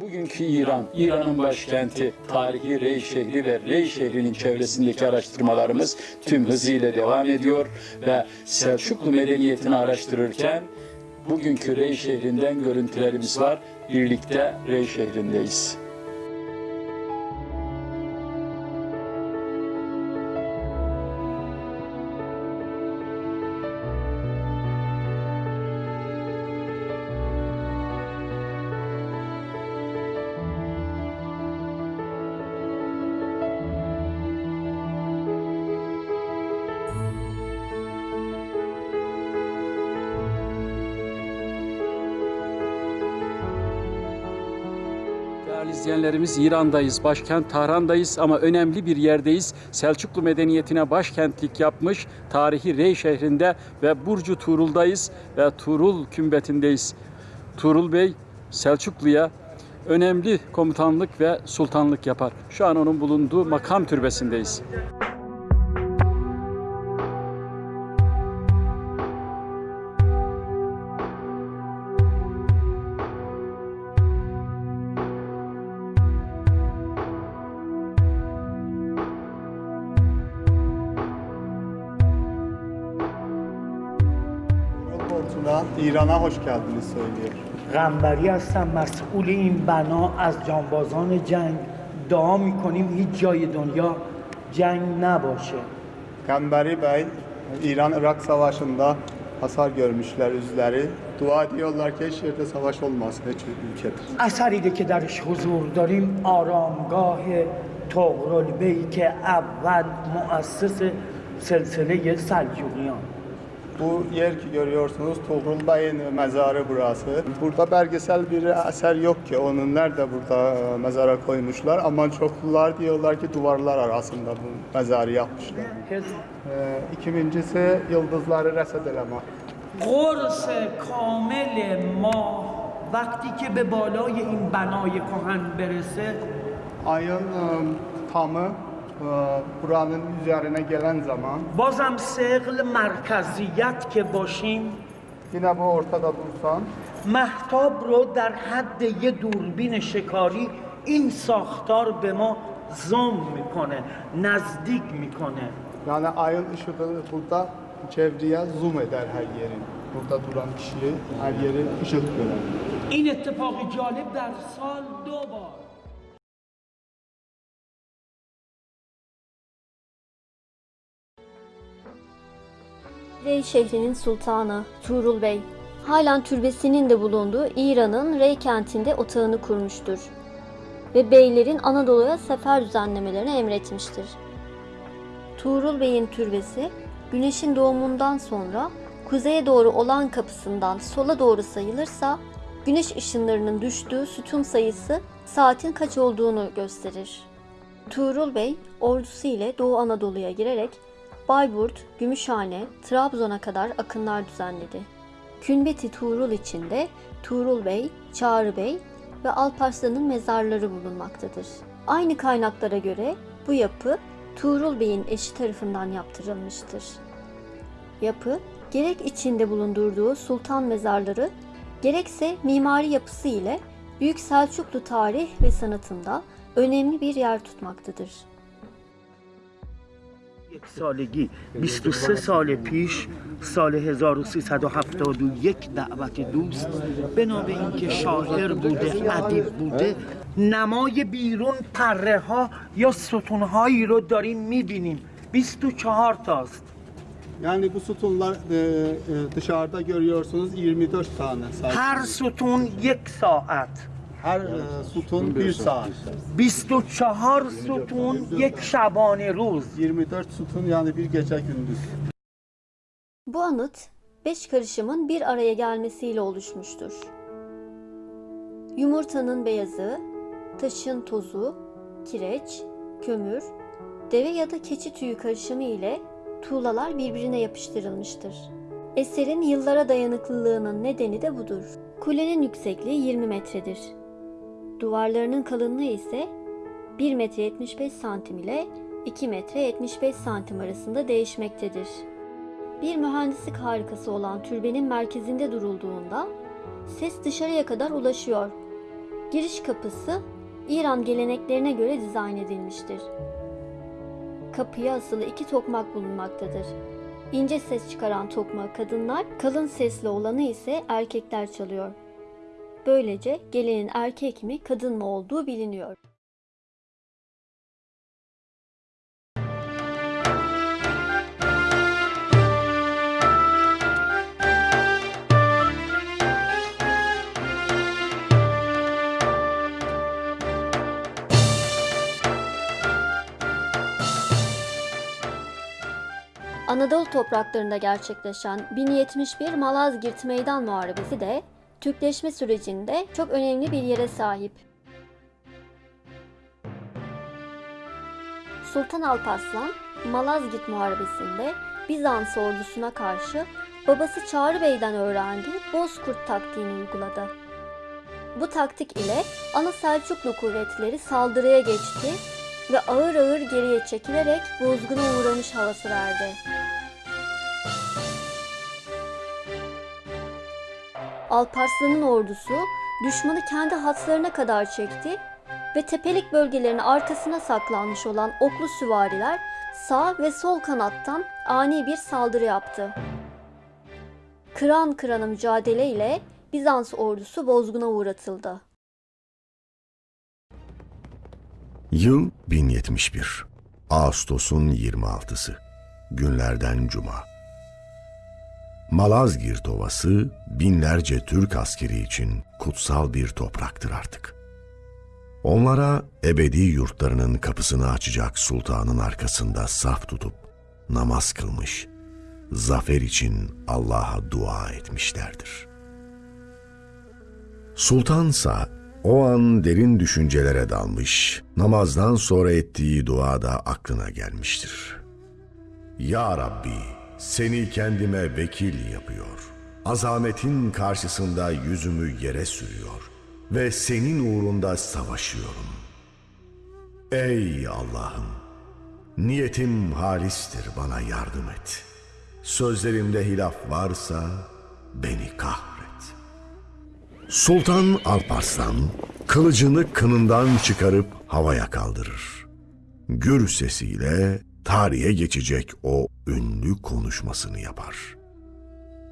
Bugünkü İran, İran'ın başkenti, tarihi Rey şehri ve Rey şehrinin çevresindeki araştırmalarımız tüm hızıyla devam ediyor ve Selçuklu medeniyetini araştırırken bugünkü Rey şehrinden görüntülerimiz var. Birlikte Rey şehrindeyiz. İzleyenlerimiz İran'dayız, başkent Tahran'dayız ama önemli bir yerdeyiz. Selçuklu medeniyetine başkentlik yapmış tarihi Rey şehrinde ve Burcu Tuğrul'dayız ve Tuğrul kümbetindeyiz. Tuğrul Bey Selçuklu'ya önemli komutanlık ve sultanlık yapar. Şu an onun bulunduğu makam türbesindeyiz. اصلا ایرانه هاش کردنی سایلیه غنبری هستم مسئول این بنا از جانبازان جنگ. دعا می‌کنیم هیچ جای دنیا جنگ نباشه. غنبری به ایران ارق سواشنده حسار گرمشلر از داری دعا دیولار که شیرد سواش اولماز به چه ملکه در که درش حضور داریم آرامگاه تغرل بی که اول مؤسس سلسله سلجوگیان Bu yer ki görüyorsunuz Tuğrul Bey'in mezarı burası. Burada belgesel bir eser yok ki onun nerede burada e, mezara koymuşlar ama çoklular diyorlar ki duvarlar arasında bu mezarı yapmışlar. حزب Ee, ikincisi yıldızları reset elemek. قرص کامل ماه وقتی که به بالای این بنای کهن برسه Ayın e, tamı e, buranın üzerine gelen zaman بازم سقل مرکزیت که باشیم yine bu ortada dursan محتاب رو در حد یه دوربین شکاری این ساختار به ما زوم می‌کنه نزدیک می‌کنه yani ayın ışığı burada çevreye zoom eder her yerin. Burada duran kişi her yeri ışık görer. این اتفاق جالب در سال دو بار Rey şehrinin sultanı Tuğrul Bey, halen türbesinin de bulunduğu İran'ın Rey kentinde otağını kurmuştur ve beylerin Anadolu'ya sefer düzenlemelerini emretmiştir. Tuğrul Bey'in türbesi, güneşin doğumundan sonra kuzeye doğru olan kapısından sola doğru sayılırsa, güneş ışınlarının düştüğü sütun sayısı saatin kaç olduğunu gösterir. Tuğrul Bey ordusu ile Doğu Anadolu'ya girerek Bayburt, Gümüşhane, Trabzon'a kadar akınlar düzenledi. Künbeti Tuğrul içinde Tuğrul Bey, Çağrı Bey ve Alparslan'ın mezarları bulunmaktadır. Aynı kaynaklara göre bu yapı Tuğrul Bey'in eşi tarafından yaptırılmıştır. Yapı gerek içinde bulundurduğu sultan mezarları gerekse mimari yapısı ile Büyük Selçuklu tarih ve sanatında önemli bir yer tutmaktadır. یک سالگی 23 سال پیش سال 1371 دعوت دوست به اینکه شاعر بوده ادیب بوده نمای بیرون پره ها یا ستون هایی رو داریم می‌بینیم. 24 تاست. Yani bu sütunlar e, e, dışarıda görüyorsunuz 24 tane sadece. هر ستون یک ساعت. Her e, sütun bir saat. 24 ستون یک شبانه روز 24 sütun yani bir gece gündüz. Bu anıt beş karışımın bir araya gelmesiyle oluşmuştur. Yumurtanın beyazı, taşın tozu, kireç, kömür, deve ya da keçi tüyü karışımı ile tuğlalar birbirine yapıştırılmıştır. Eserin yıllara dayanıklılığının nedeni de budur. Kulenin yüksekliği 20 metredir. Duvarlarının kalınlığı ise 1 metre 75 santim ile 2 metre 75 santim arasında değişmektedir. Bir mühendislik harikası olan türbenin merkezinde durulduğunda ses dışarıya kadar ulaşıyor Giriş kapısı İran geleneklerine göre dizayn edilmiştir. Kapıya asılı iki tokmak bulunmaktadır. İnce ses çıkaran tokmağı kadınlar, kalın sesli olanı ise erkekler çalıyor. Böylece gelenin erkek mi kadın mı olduğu biliniyor. Anadolu topraklarında gerçekleşen 1071 Malazgirt Meydan Muharebesi de Türkleşme sürecinde çok önemli bir yere sahip. Sultan Alparslan, Malazgirt Muharebesi'nde Bizans ordusuna karşı babası Çağrı Bey'den öğrendiği Bozkurt taktiğini uyguladı. Bu taktik ile ana Selçuklu kuvvetleri saldırıya geçti ve ağır ağır geriye çekilerek bozguna uğramış havası verdi. Alparslan'ın ordusu düşmanı kendi hatlarına kadar çekti ve tepelik bölgelerin arkasına saklanmış olan oklu süvariler sağ ve sol kanattan ani bir saldırı yaptı. Kıran kırana mücadele ile Bizans ordusu bozguna uğratıldı. Yıl 1071. Ağustos'un 26'sı. Günlerden cuma. Malazgirt Ovası binlerce Türk askeri için kutsal bir topraktır artık. Onlara ebedi yurtlarının kapısını açacak sultanın arkasında saf tutup namaz kılmış, zafer için Allah'a dua etmişlerdir. Sultansa o an derin düşüncelere dalmış, namazdan sonra ettiği dua da aklına gelmiştir. Ya Rabbi, seni kendime vekil yapıyor. Azametin karşısında yüzümü yere sürüyor ve senin uğrunda savaşıyorum. Ey Allah'ım, niyetim halistir bana yardım et. Sözlerimde hilaf varsa beni kahret. Sultan Alparslan kılıcını kınından çıkarıp havaya kaldırır. Gür sesiyle tarihe geçecek o ünlü konuşmasını yapar.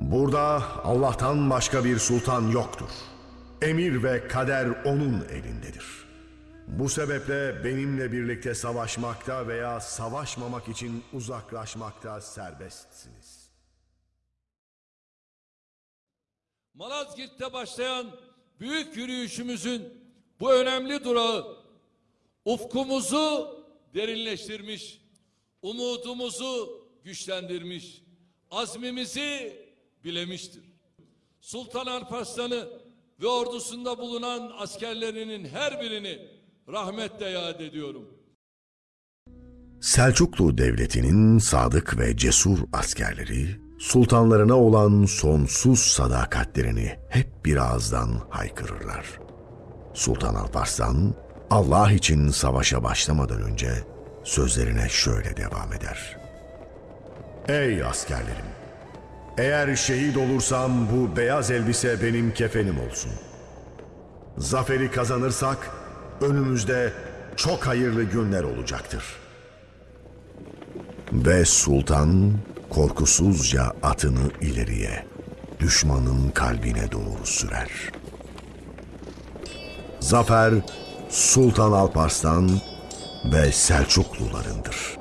Burada Allah'tan başka bir sultan yoktur. Emir ve kader onun elindedir. Bu sebeple benimle birlikte savaşmakta veya savaşmamak için uzaklaşmakta serbestsiniz. Malazgirt'te başlayan büyük yürüyüşümüzün bu önemli durağı ufkumuzu derinleştirmiş, umudumuzu güçlendirmiş, azmimizi bilemiştir. Sultan Alparslan'ı ve ordusunda bulunan askerlerinin her birini rahmetle yad ediyorum. Selçuklu Devleti'nin sadık ve cesur askerleri, sultanlarına olan sonsuz sadakatlerini hep bir ağızdan haykırırlar. Sultan Alparslan, Allah için savaşa başlamadan önce sözlerine şöyle devam eder. Ey askerlerim! Eğer şehit olursam bu beyaz elbise benim kefenim olsun. Zaferi kazanırsak önümüzde çok hayırlı günler olacaktır.'' Ve sultan korkusuzca atını ileriye, düşmanın kalbine doğru sürer. Zafer Sultan Alparslan ve Selçuklularındır.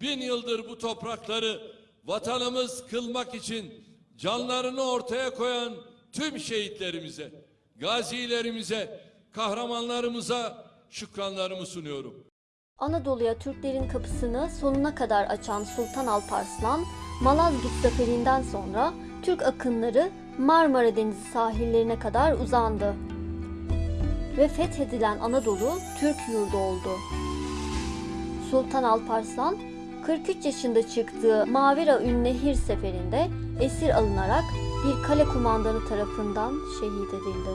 Bin yıldır bu toprakları vatanımız kılmak için canlarını ortaya koyan tüm şehitlerimize, gazilerimize, kahramanlarımıza şükranlarımı sunuyorum. Anadolu'ya Türklerin kapısını sonuna kadar açan Sultan Alparslan, Malazgirt zaferinden sonra Türk akınları Marmara Denizi sahillerine kadar uzandı. Ve fethedilen Anadolu Türk yurdu oldu. Sultan Alparslan 43 yaşında çıktığı Mavera Ünnehir seferinde esir alınarak bir kale kumandanı tarafından şehit edildi.